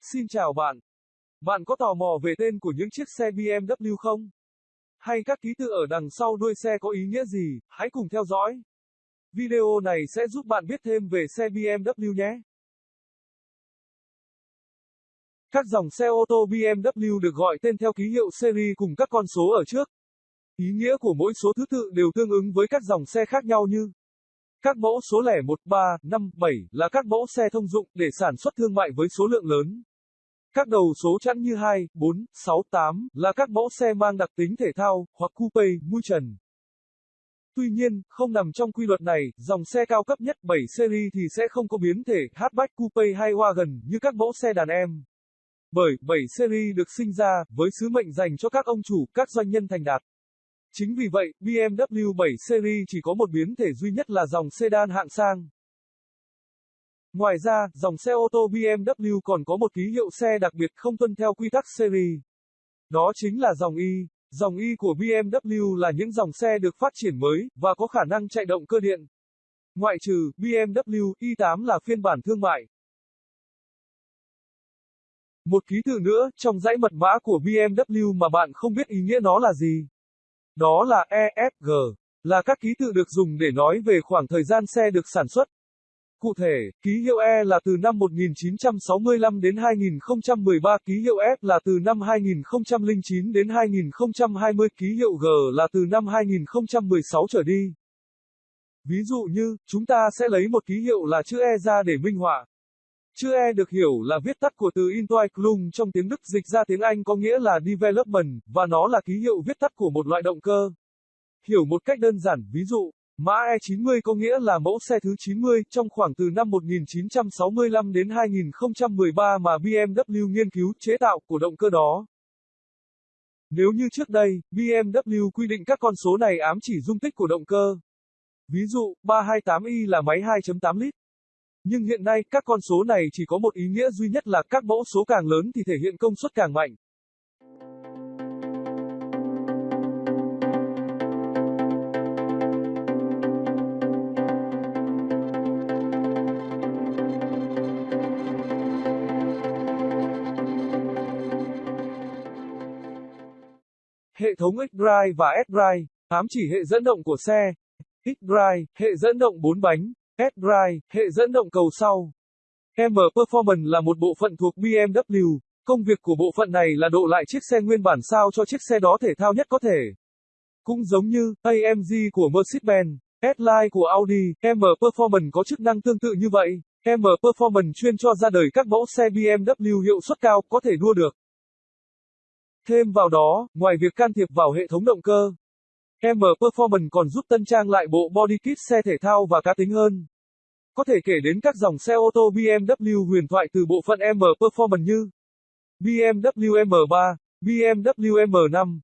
Xin chào bạn. Bạn có tò mò về tên của những chiếc xe BMW không? Hay các ký tự ở đằng sau đuôi xe có ý nghĩa gì? Hãy cùng theo dõi. Video này sẽ giúp bạn biết thêm về xe BMW nhé. Các dòng xe ô tô BMW được gọi tên theo ký hiệu series cùng các con số ở trước. Ý nghĩa của mỗi số thứ tự đều tương ứng với các dòng xe khác nhau như các mẫu số lẻ 1, 3, 5, 7 là các mẫu xe thông dụng để sản xuất thương mại với số lượng lớn. Các đầu số chẵn như 2, 4, 6, 8 là các mẫu xe mang đặc tính thể thao hoặc coupe, mui trần. Tuy nhiên, không nằm trong quy luật này, dòng xe cao cấp nhất 7 series thì sẽ không có biến thể hatchback coupe hay wagon như các mẫu xe đàn em. Bởi 7 series được sinh ra với sứ mệnh dành cho các ông chủ, các doanh nhân thành đạt. Chính vì vậy, BMW 7 Series chỉ có một biến thể duy nhất là dòng sedan hạng sang. Ngoài ra, dòng xe ô tô BMW còn có một ký hiệu xe đặc biệt không tuân theo quy tắc series. Đó chính là dòng Y. Dòng Y của BMW là những dòng xe được phát triển mới và có khả năng chạy động cơ điện. Ngoại trừ BMW i8 là phiên bản thương mại. Một ký tự nữa trong dãy mật mã của BMW mà bạn không biết ý nghĩa nó là gì. Đó là EFG, là các ký tự được dùng để nói về khoảng thời gian xe được sản xuất. Cụ thể, ký hiệu E là từ năm 1965 đến 2013, ký hiệu F là từ năm 2009 đến 2020, ký hiệu G là từ năm 2016 trở đi. Ví dụ như, chúng ta sẽ lấy một ký hiệu là chữ E ra để minh họa. Chữ E được hiểu là viết tắt của từ Entwicklung trong tiếng Đức dịch ra tiếng Anh có nghĩa là development, và nó là ký hiệu viết tắt của một loại động cơ. Hiểu một cách đơn giản, ví dụ, mã E90 có nghĩa là mẫu xe thứ 90 trong khoảng từ năm 1965 đến 2013 mà BMW nghiên cứu chế tạo của động cơ đó. Nếu như trước đây, BMW quy định các con số này ám chỉ dung tích của động cơ. Ví dụ, 328i là máy 2.8 lít. Nhưng hiện nay, các con số này chỉ có một ý nghĩa duy nhất là các mẫu số càng lớn thì thể hiện công suất càng mạnh. Hệ thống X-Drive và S-Drive, ám chỉ hệ dẫn động của xe. X-Drive, hệ dẫn động 4 bánh. S-Drive, hệ dẫn động cầu sau. M Performance là một bộ phận thuộc BMW. Công việc của bộ phận này là độ lại chiếc xe nguyên bản sao cho chiếc xe đó thể thao nhất có thể. Cũng giống như AMG của Mercedes-Benz, S-Line của Audi, M Performance có chức năng tương tự như vậy. M Performance chuyên cho ra đời các mẫu xe BMW hiệu suất cao có thể đua được. Thêm vào đó, ngoài việc can thiệp vào hệ thống động cơ, M Performance còn giúp tân trang lại bộ body kit xe thể thao và cá tính hơn. Có thể kể đến các dòng xe ô tô BMW huyền thoại từ bộ phận M Performance như BMW M3, BMW M5,